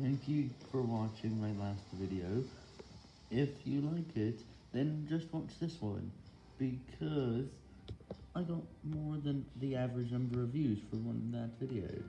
Thank you for watching my last video. If you like it, then just watch this one, because I got more than the average number of views for one that video.